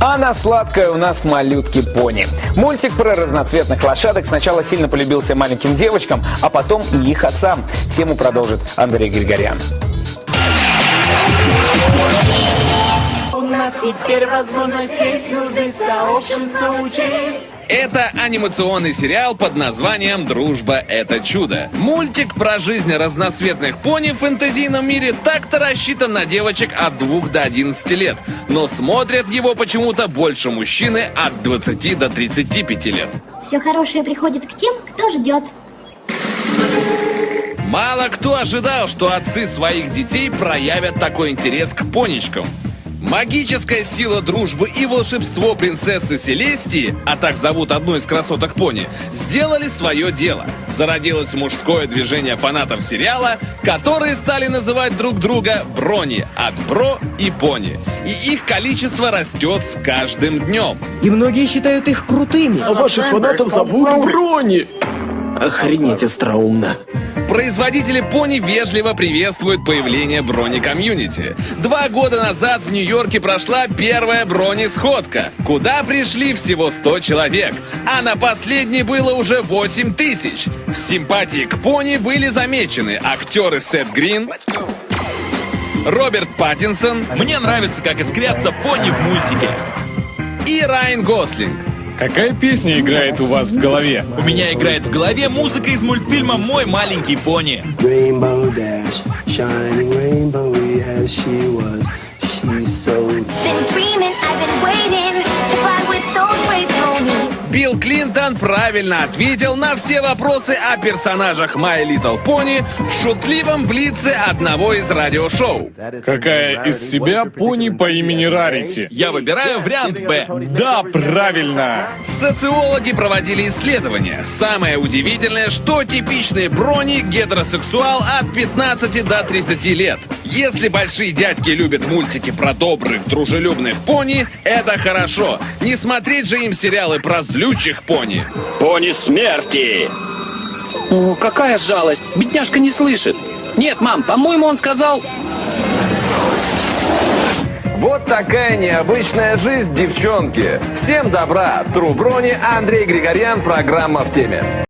А на сладкое у нас малютки пони. Мультик про разноцветных лошадок сначала сильно полюбился маленьким девочкам, а потом и их отцам. Тему продолжит Андрей Григорян. Нас теперь возможность есть, нужды сообщества учесть. Это анимационный сериал под названием «Дружба – это чудо». Мультик про жизнь разноцветных пони в фэнтезийном мире так-то рассчитан на девочек от 2 до 11 лет, но смотрят его почему-то больше мужчины от 20 до 35 лет. Все хорошее приходит к тем, кто ждет. Мало кто ожидал, что отцы своих детей проявят такой интерес к поничкам. Магическая сила дружбы и волшебство принцессы Селестии, а так зовут одну из красоток пони, сделали свое дело. Зародилось мужское движение фанатов сериала, которые стали называть друг друга Брони от Бро и Пони. И их количество растет с каждым днем. И многие считают их крутыми. А ваших фанатов зовут Брони. Охренеть остроумно. Производители пони вежливо приветствуют появление брони-комьюнити. Два года назад в Нью-Йорке прошла первая брони-сходка, куда пришли всего 100 человек, а на последней было уже 8 тысяч. В симпатии к пони были замечены актеры Сет Грин, Роберт Паттинсон Мне нравится, как искрятся пони в мультике. и Райан Гослинг. Какая песня играет у вас в голове? У меня играет в голове музыка из мультфильма «Мой маленький пони». Rainbow Dash, shining rainbow, yes, she was. Билл Клинтон правильно ответил на все вопросы о персонажах My Little Pony в шутливом блице одного из радиошоу. Какая из себя пони по имени Рарити? Я выбираю вариант «Б». Да, правильно! Социологи проводили исследования. Самое удивительное, что типичный брони гетеросексуал от 15 до 30 лет. Если большие дядьки любят мультики про добрых, дружелюбных пони, это хорошо. Не смотреть же им сериалы про злючих пони. Пони смерти! О, какая жалость! Бедняжка не слышит. Нет, мам, по-моему, он сказал... Вот такая необычная жизнь, девчонки. Всем добра. Тру Брони, Андрей Григорян, программа в теме.